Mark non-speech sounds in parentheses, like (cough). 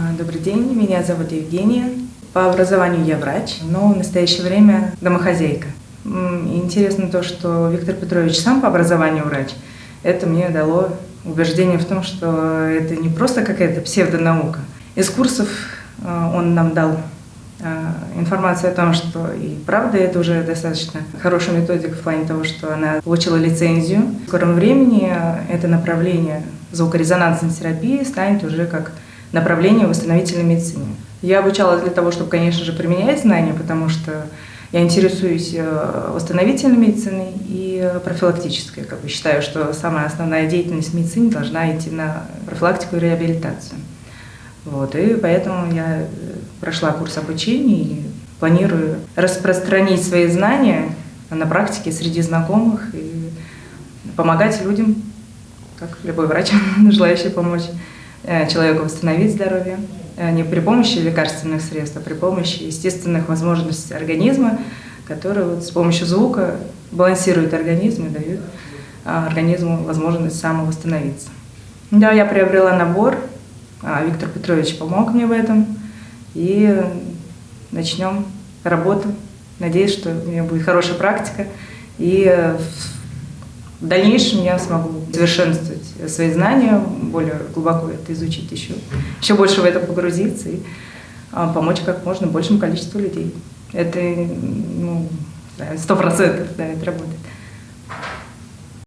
А, добрый день, меня зовут Евгения. По образованию я врач, но в настоящее время домохозяйка. Интересно то, что Виктор Петрович сам по образованию врач. Это мне дало убеждение в том, что это не просто какая-то псевдонаука. Из курсов а, он нам дал а, информацию о том, что и правда это уже достаточно хорошая методика в плане того, что она получила лицензию. В скором времени это направление звукорезонансной терапии станет уже как направление восстановительной медицины. Я обучалась для того, чтобы, конечно же, применять знания, потому что я интересуюсь э, восстановительной медициной и профилактической. Как бы считаю, что самая основная деятельность в медицине должна идти на профилактику и реабилитацию. Вот, и поэтому я прошла курс обучения и планирую распространить свои знания на практике среди знакомых и помогать людям, как любой врач, (laughs) желающий помочь э, человеку восстановить здоровье. Э, не при помощи лекарственных средств, а при помощи естественных возможностей организма, которые вот с помощью звука балансируют организм и дают а, организму возможность самовосстановиться. Да, я приобрела набор, а, Виктор Петрович помог мне в этом, и начнем работу. Надеюсь, что у меня будет хорошая практика, и в дальнейшем я смогу совершенствовать свои знания, более глубоко это изучить еще, еще больше в это погрузиться и а, помочь как можно большему количеству людей. Это ну, сто процентов, да, это работает.